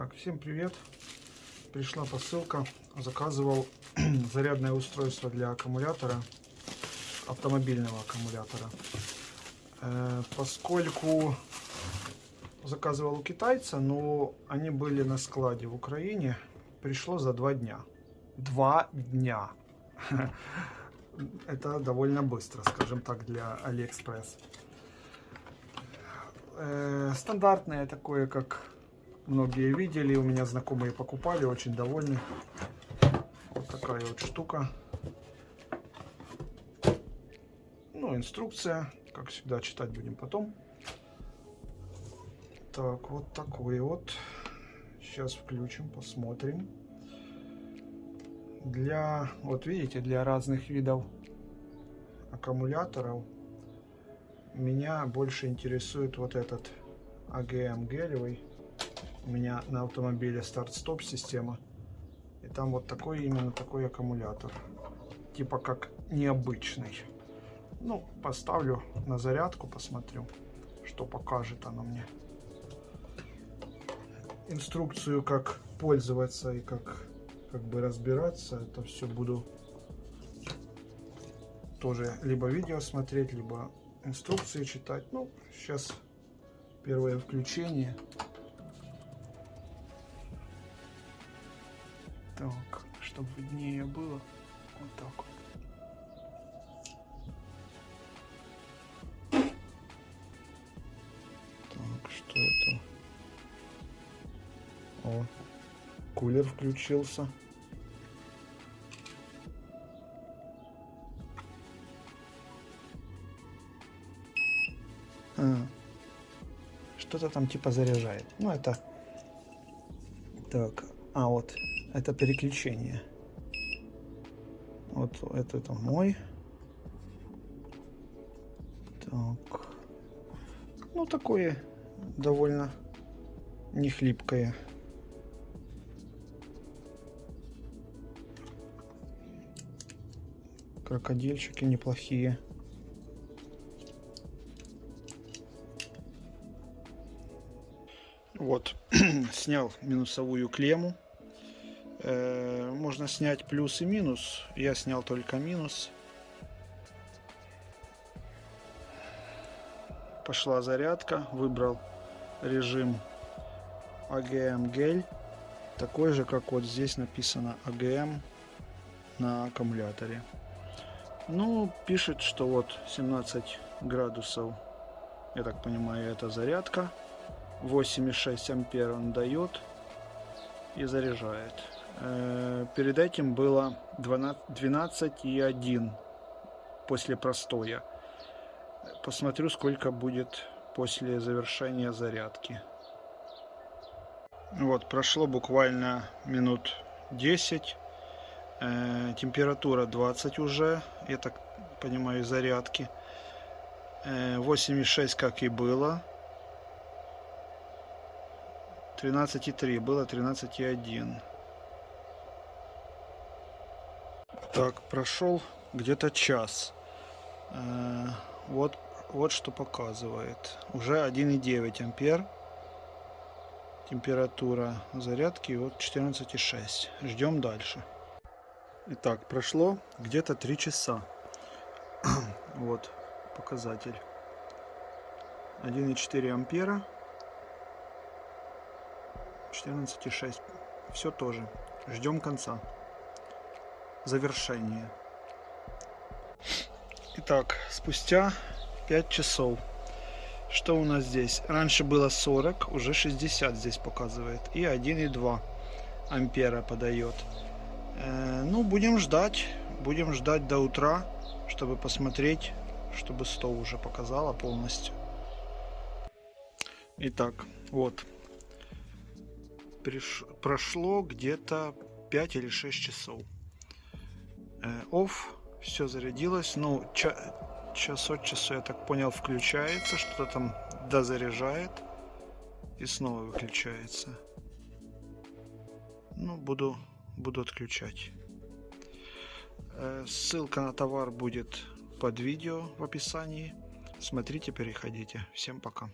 Так, всем привет. Пришла посылка. Заказывал зарядное устройство для аккумулятора, автомобильного аккумулятора. Э, поскольку заказывал у китайца, но они были на складе в Украине, пришло за два дня. Два дня. Это довольно быстро, скажем так, для Алиэкспресс. Э, стандартное такое, как многие видели, у меня знакомые покупали, очень довольны. Вот такая вот штука. Ну, инструкция, как всегда, читать будем потом. Так, вот такой вот. Сейчас включим, посмотрим. Для, вот видите, для разных видов аккумуляторов меня больше интересует вот этот AGM гелевый у меня на автомобиле старт-стоп система. И там вот такой именно такой аккумулятор. Типа как необычный. Ну, поставлю на зарядку, посмотрю, что покажет оно мне. Инструкцию, как пользоваться и как, как бы разбираться, это все буду тоже либо видео смотреть, либо инструкции читать. Ну, сейчас первое включение. Так, чтобы виднее было. Вот так вот. Так, что это? О, кулер включился. А, Что-то там типа заряжает. Ну, это... Так, а вот это переключение. Вот это, это мой. Так. Ну, такое довольно не хлипкое. Крокодильчики неплохие. Вот, снял минусовую клемму. Э, можно снять плюс и минус. Я снял только минус. Пошла зарядка. Выбрал режим AGM гель. Такой же, как вот здесь написано AGM на аккумуляторе. Ну, пишет, что вот 17 градусов. Я так понимаю, это зарядка. 8,6 ампер он дает и заряжает. Э, перед этим было 12,1 после простоя. Посмотрю, сколько будет после завершения зарядки. Вот, прошло буквально минут 10. Э, температура 20 уже, я так понимаю, зарядки. 8,6 э, как и было. 13,3 было 13,1. Так, прошел где-то час. Э, вот, вот что показывает. Уже 1,9 ампер. Температура зарядки вот 14,6. Ждем дальше. Итак, прошло где-то 3 часа. вот показатель. 1,4 ампера. 14,6. Все тоже. Ждем конца завершение. Итак, спустя 5 часов. Что у нас здесь? Раньше было 40, уже 60 здесь показывает. И 1,2 ампера подает. Э, ну, будем ждать. Будем ждать до утра, чтобы посмотреть, чтобы 100 уже показала полностью. Итак, вот. Приш... Прошло где-то 5 или 6 часов. Э, off, все зарядилось. Ну, ча час от часу, я так понял, включается, что-то там дозаряжает и снова выключается. Ну, буду, буду отключать. Э, ссылка на товар будет под видео в описании. Смотрите, переходите. Всем пока.